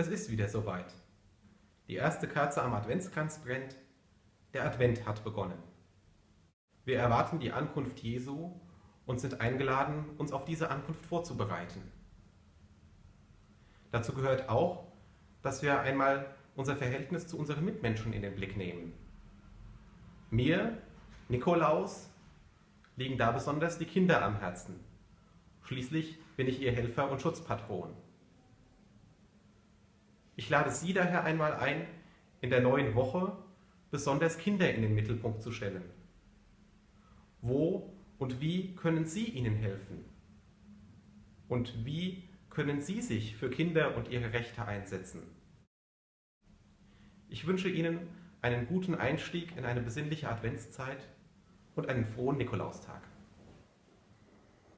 Es ist wieder soweit. Die erste Kerze am Adventskranz brennt, der Advent hat begonnen. Wir erwarten die Ankunft Jesu und sind eingeladen, uns auf diese Ankunft vorzubereiten. Dazu gehört auch, dass wir einmal unser Verhältnis zu unseren Mitmenschen in den Blick nehmen. Mir, Nikolaus, liegen da besonders die Kinder am Herzen. Schließlich bin ich ihr Helfer und Schutzpatron. Ich lade Sie daher einmal ein, in der neuen Woche besonders Kinder in den Mittelpunkt zu stellen. Wo und wie können Sie ihnen helfen? Und wie können Sie sich für Kinder und ihre Rechte einsetzen? Ich wünsche Ihnen einen guten Einstieg in eine besinnliche Adventszeit und einen frohen Nikolaustag.